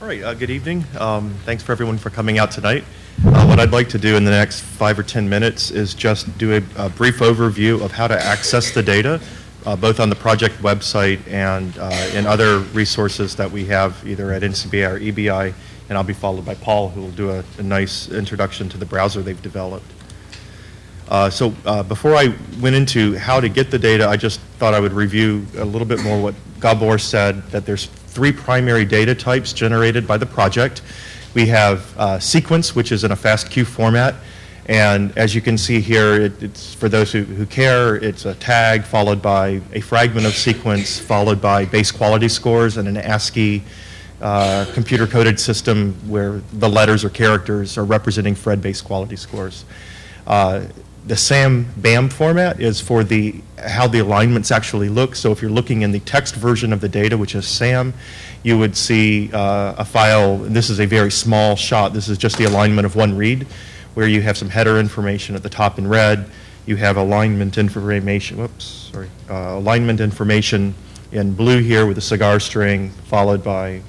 All right, uh, good evening. Um, thanks for everyone for coming out tonight. Uh, what I'd like to do in the next five or 10 minutes is just do a, a brief overview of how to access the data, uh, both on the project website and uh, in other resources that we have either at NCBI or EBI, and I'll be followed by Paul, who will do a, a nice introduction to the browser they've developed. Uh, so uh, before I went into how to get the data, I just thought I would review a little bit more what Gabor said, that there's three primary data types generated by the project. We have uh, sequence, which is in a FASTQ format. And as you can see here, it, it's for those who, who care, it's a tag followed by a fragment of sequence, followed by base quality scores and an ASCII uh, computer coded system where the letters or characters are representing Phred base quality scores. Uh, the SAM BAM format is for the how the alignments actually look. So if you're looking in the text version of the data, which is SAM, you would see uh, a file. This is a very small shot. This is just the alignment of one read, where you have some header information at the top in red. You have alignment information. Whoops, sorry. Uh, alignment information in blue here with a cigar string, followed by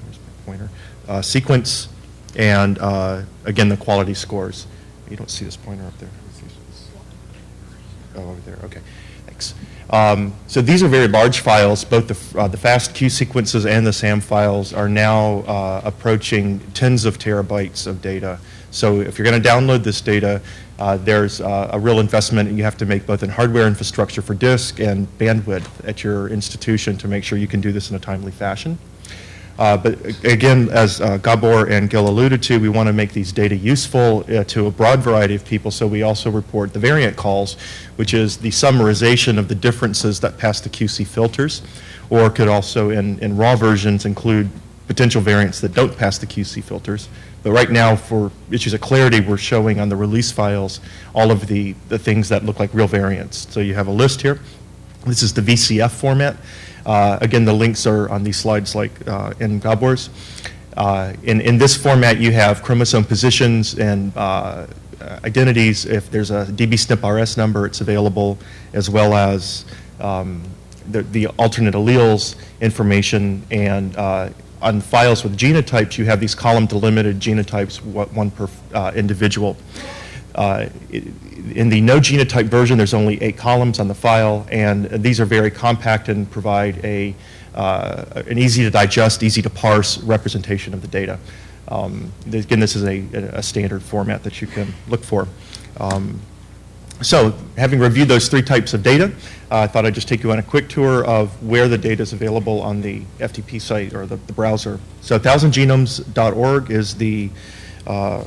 pointer uh, sequence, and uh, again the quality scores. You don't see this pointer up there. Oh, over there, okay, thanks. Um, so these are very large files. Both the, uh, the FASTQ sequences and the SAM files are now uh, approaching tens of terabytes of data. So if you're going to download this data, uh, there's uh, a real investment you have to make both in hardware infrastructure for disk and bandwidth at your institution to make sure you can do this in a timely fashion. Uh, but again, as uh, Gabor and Gil alluded to, we want to make these data useful uh, to a broad variety of people, so we also report the variant calls, which is the summarization of the differences that pass the QC filters, or could also, in, in raw versions, include potential variants that don't pass the QC filters. But right now, for issues of clarity, we're showing on the release files all of the, the things that look like real variants. So you have a list here. This is the VCF format. Uh, again, the links are on these slides like uh, in Gabor's. Uh, in, in this format, you have chromosome positions and identities. If there's a dbSNP RS number, it's available, as well as um, the, the, alternate alleles information. And uh, on files with genotypes, you have these column delimited genotypes, one per uh, individual. Uh, in the no genotype version, there's only eight columns on the file, and these are very compact and provide a, uh, an easy to digest, easy to parse representation of the data. Um, again, this is a, a, standard format that you can look for. Um, so, having reviewed those three types of data, uh, I thought I'd just take you on a quick tour of where the data is available on the FTP site or the, the browser. So, 1000genomes.org is the, uh,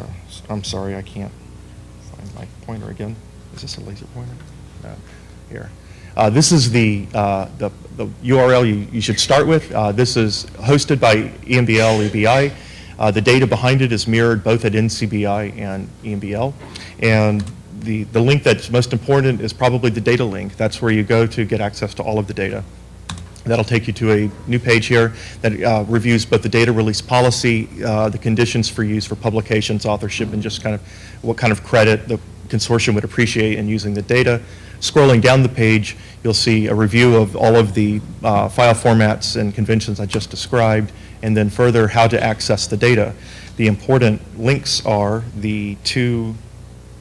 I'm sorry, I can't pointer again. Is this a laser pointer? No. Here. Uh, this is the, uh, the, the, URL you, you should start with. Uh, this is hosted by EMBL, EBI. Uh, the data behind it is mirrored both at NCBI and EMBL. And the, the link that's most important is probably the data link. That's where you go to get access to all of the data. That'll take you to a new page here that uh, reviews both the data release policy, uh, the conditions for use for publications, authorship, and just kind of what kind of credit the consortium would appreciate in using the data. Scrolling down the page, you'll see a review of all of the uh, file formats and conventions I just described, and then further how to access the data. The important links are the two,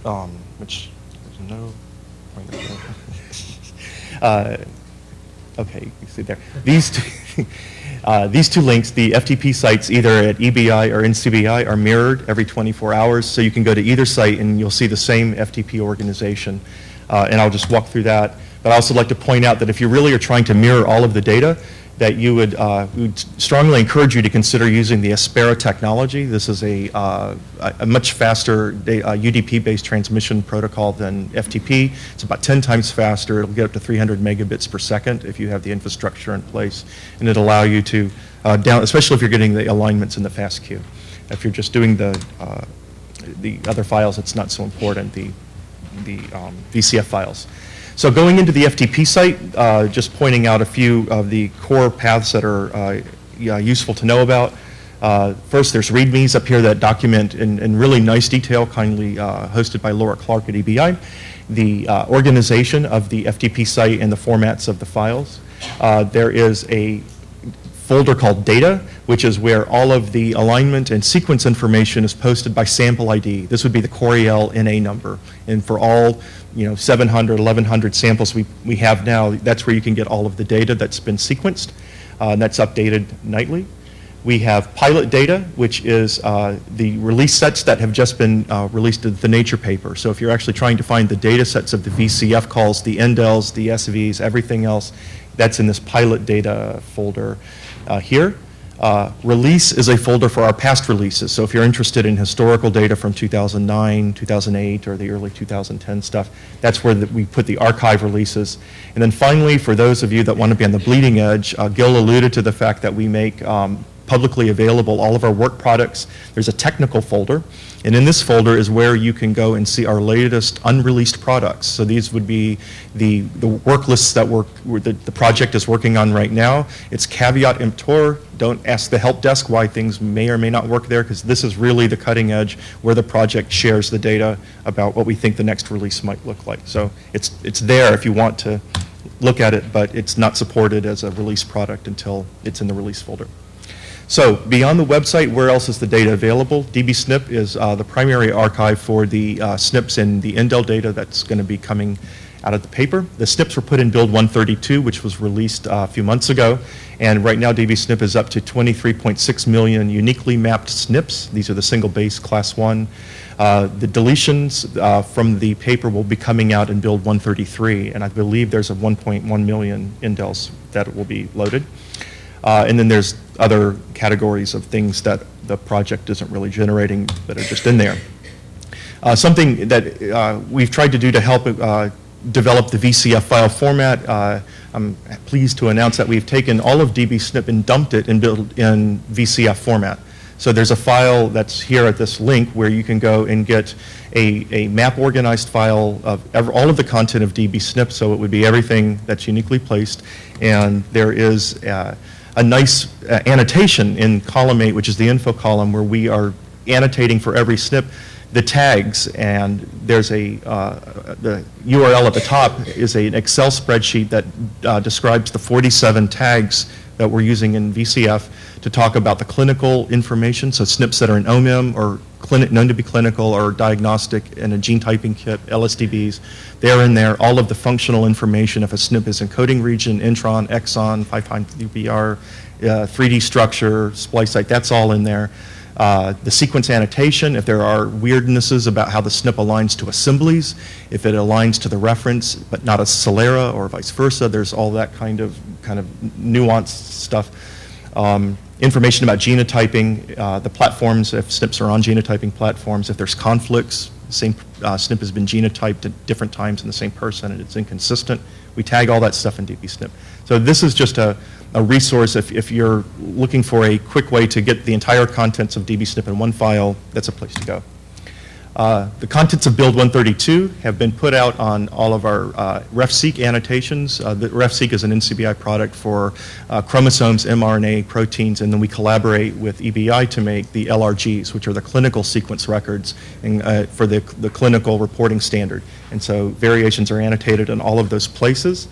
um, which there's no, uh, okay, you see there. These two, uh, these two links, the FTP sites either at EBI or NCBI are mirrored every 24 hours, so you can go to either site and you'll see the same FTP organization. Uh, and I'll just walk through that. But I also like to point out that if you really are trying to mirror all of the data, that you would, uh, would strongly encourage you to consider using the Aspera technology. This is a, uh, a much faster UDP-based transmission protocol than FTP. It's about 10 times faster. It'll get up to 300 megabits per second if you have the infrastructure in place. And it'll allow you to, uh, down, especially if you're getting the alignments in the FASTQ. If you're just doing the, uh, the other files, it's not so important, the, the um, VCF files. So going into the FTP site, uh, just pointing out a few of the core paths that are uh, useful to know about. Uh, first, there's READMEs up here that document in, in really nice detail, kindly uh, hosted by Laura Clarke at EBI, the uh, organization of the FTP site and the formats of the files. Uh, there is a folder called data, which is where all of the alignment and sequence information is posted by sample ID. This would be the Coriell NA number. And for all, you know, 700, 1100 samples we, we have now, that's where you can get all of the data that's been sequenced. Uh, and that's updated nightly. We have pilot data, which is uh, the release sets that have just been uh, released in the Nature paper. So if you're actually trying to find the data sets of the VCF calls, the indels, the SVs, everything else, that's in this pilot data folder here. Uh, release is a folder for our past releases. So if you're interested in historical data from 2009, 2008, or the early 2010 stuff, that's where the, we put the archive releases. And then finally, for those of you that want to be on the bleeding edge, uh, Gil alluded to the fact that we make um, publicly available all of our work products. There's a technical folder, and in this folder is where you can go and see our latest unreleased products. So these would be the, the work lists that work, the, the project is working on right now. It's caveat emptor. Don't ask the help desk why things may or may not work there, because this is really the cutting edge where the project shares the data about what we think the next release might look like. So it's, it's there if you want to look at it, but it's not supported as a release product until it's in the release folder. So beyond the website, where else is the data available? dbSNP is uh, the primary archive for the uh, SNPs and the indel data that's going to be coming out of the paper. The SNPs were put in Build 132, which was released uh, a few months ago, and right now dbSNP is up to 23.6 million uniquely mapped SNPs. These are the single base class 1. Uh, the deletions uh, from the paper will be coming out in Build 133, and I believe there's a 1.1 million indels that will be loaded. Uh, and then there's other categories of things that the project isn't really generating that are just in there. Uh, something that uh, we've tried to do to help uh, develop the VCF file format, uh, I'm pleased to announce that we've taken all of dbSNP and dumped it in, build, in VCF format. So there's a file that's here at this link where you can go and get a, a map organized file of ever, all of the content of dbSNP, so it would be everything that's uniquely placed. And there is uh, a nice uh, annotation in column 8, which is the info column, where we are annotating for every SNP the tags, and there's a, uh, the URL at the top is a, an Excel spreadsheet that uh, describes the 47 tags that we're using in VCF to talk about the clinical information, so SNPs that are in OMIM or clinic, known to be clinical or diagnostic in a gene typing kit, LSDBs. They're in there. All of the functional information, if a SNP is encoding region, intron, exon, 5' UTR, uh, 3D structure, splice site, that's all in there. Uh, the sequence annotation, if there are weirdnesses about how the SNP aligns to assemblies, if it aligns to the reference but not a Celera or vice versa, there's all that kind of kind of nuanced stuff. Um, information about genotyping, uh, the platforms, if SNPs are on genotyping platforms, if there's conflicts, the same uh, SNP has been genotyped at different times in the same person and it's inconsistent, we tag all that stuff in dbSNP. So this is just a, a resource if, if you're looking for a quick way to get the entire contents of dbSNP in one file, that's a place to go. Uh, the contents of Build 132 have been put out on all of our uh, RefSeq annotations. Uh, the RefSeq is an NCBI product for uh, chromosomes, mRNA, proteins, and then we collaborate with EBI to make the LRGs, which are the clinical sequence records uh, for the, the clinical reporting standard. And so variations are annotated in all of those places.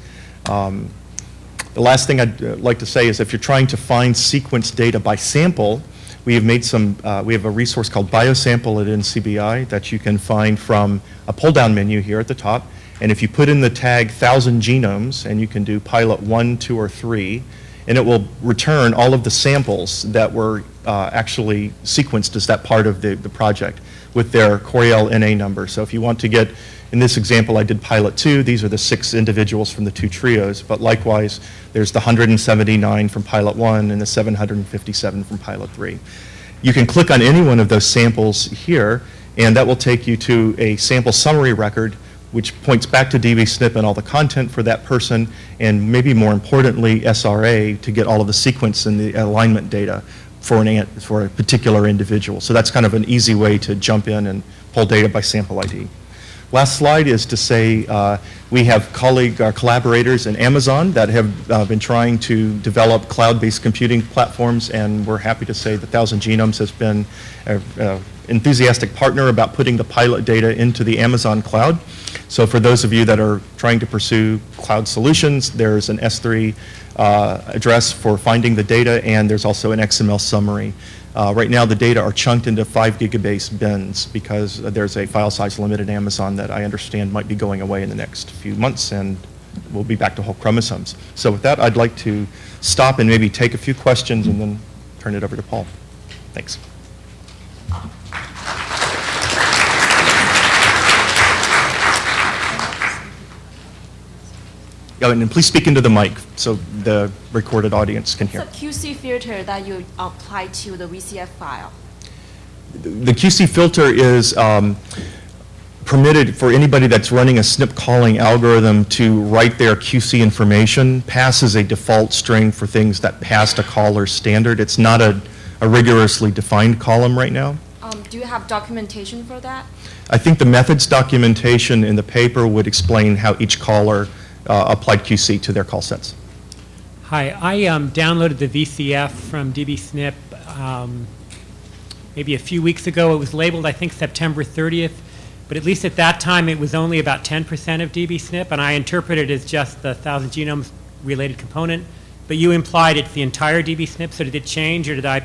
Um, the last thing I'd like to say is if you're trying to find sequence data by sample, we have made some, uh, we have a resource called Biosample at NCBI that you can find from a pull-down menu here at the top. And if you put in the tag 1,000 genomes, and you can do pilot 1, 2, or 3, and it will return all of the samples that were uh, actually sequenced as that part of the, the project with their Coriell NA number. So if you want to get in this example, I did pilot two. These are the six individuals from the two trios, but likewise, there's the 179 from pilot one and the 757 from pilot three. You can click on any one of those samples here, and that will take you to a sample summary record, which points back to dbSNP and all the content for that person, and maybe more importantly, SRA to get all of the sequence and the alignment data for, an, for a particular individual. So that's kind of an easy way to jump in and pull data by sample ID. Last slide is to say uh, we have colleague, our collaborators in Amazon that have uh, been trying to develop cloud-based computing platforms, and we're happy to say that Thousand Genomes has been an enthusiastic partner about putting the pilot data into the Amazon cloud. So for those of you that are trying to pursue cloud solutions, there's an S3 uh, address for finding the data, and there's also an XML summary. Uh, right now, the data are chunked into 5 gigabase bins because there's a file size limit in Amazon that I understand might be going away in the next few months, and we'll be back to whole chromosomes. So with that, I'd like to stop and maybe take a few questions and then turn it over to Paul. Thanks. And please speak into the mic so the recorded audience can hear. It's a QC filter that you apply to the VCF file. The QC filter is um, permitted for anybody that's running a SNP calling algorithm to write their QC information, passes a default string for things that passed a caller standard. It's not a, a rigorously defined column right now. Um, do you have documentation for that? I think the methods documentation in the paper would explain how each caller applied QC to their call sets. Hi, I um, downloaded the VCF from dbSNP um, maybe a few weeks ago. It was labeled, I think, September 30th, but at least at that time it was only about 10% of dbSNP, and I interpreted it as just the 1,000 genomes related component. But you implied it's the entire dbSNP, so did it change, or did I?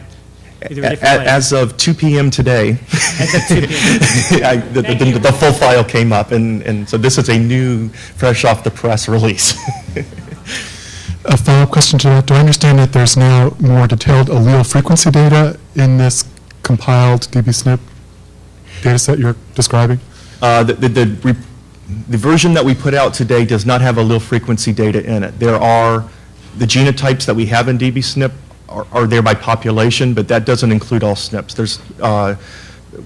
Is there different way? As of 2 p.m. today, As of 2 p.m. I- the, Thank the, the full file came up, and, and so this is a new, fresh off the press release. A follow-up question to that. Do I understand that there's now more detailed allele frequency data in this compiled dbSNP data set you're describing? Uh, the, the, the, re- the version that we put out today does not have allele frequency data in it. There are, the genotypes that we have in dbSNP are, are there by population, but that doesn't include all SNPs. There's, uh,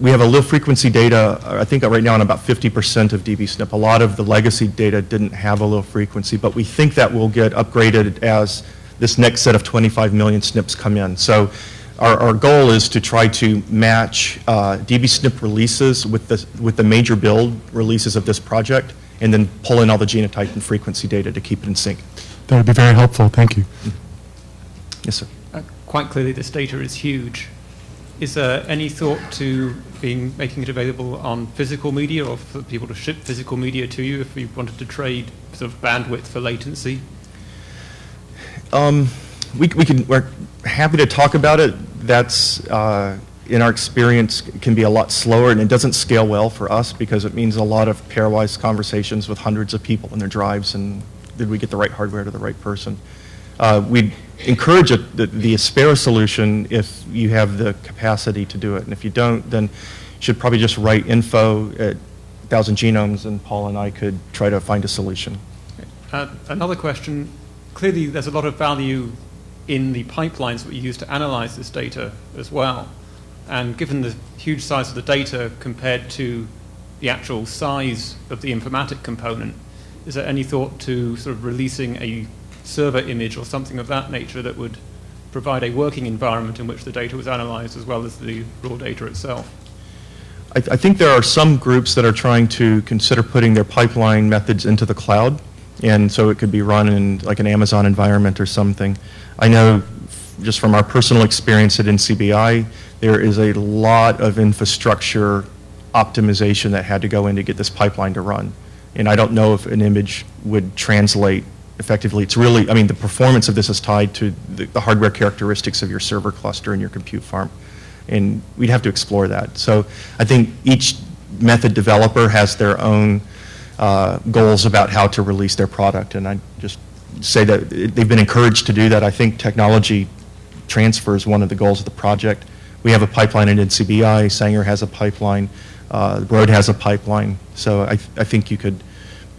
we have allele frequency data, I think right now on about 50% of dbSNP. A lot of the legacy data didn't have allele frequency, but we think that will get upgraded as this next set of 25 million SNPs come in. So our, our goal is to try to match uh, dbSNP releases with the, with the major build releases of this project, and then pull in all the genotype and frequency data to keep it in sync. That would be very helpful. Thank you. Yes, sir. Quite clearly, this data is huge. Is there any thought to being, making it available on physical media or for people to ship physical media to you if you wanted to trade sort of bandwidth for latency? Um, we, we can, we're happy to talk about it. That's, uh, in our experience, can be a lot slower, and it doesn't scale well for us because it means a lot of pairwise conversations with hundreds of people in their drives, and did we get the right hardware to the right person? Uh, we'd encourage it, the, the Aspera solution if you have the capacity to do it, and if you don't, then you should probably just write info at Thousand Genomes, and Paul and I could try to find a solution. Uh, Another question, clearly there's a lot of value in the pipelines that we use to analyze this data as well. And given the huge size of the data compared to the actual size of the informatic component, is there any thought to sort of releasing a server image or something of that nature that would provide a working environment in which the data was analyzed as well as the raw data itself? I, I think there are some groups that are trying to consider putting their pipeline methods into the cloud, and so it could be run in like an Amazon environment or something. I know just from our personal experience at NCBI, there is a lot of infrastructure optimization that had to go in to get this pipeline to run. And I don't know if an image would translate effectively. It's really, I mean, the performance of this is tied to the, the hardware characteristics of your server cluster and your compute farm. And we'd have to explore that. So I think each method developer has their own uh, goals about how to release their product. And I just say that they've been encouraged to do that. I think technology transfer is one of the goals of the project. We have a pipeline at NCBI, Sanger has a pipeline, uh, Broad has a pipeline. So I, I think you could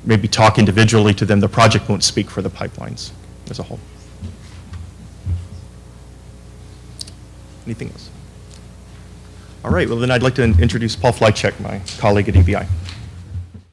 maybe talk individually to them. The project won't speak for the pipelines as a whole. Anything else? All right, well then I'd like to introduce Paul Flicek, my colleague at EBI.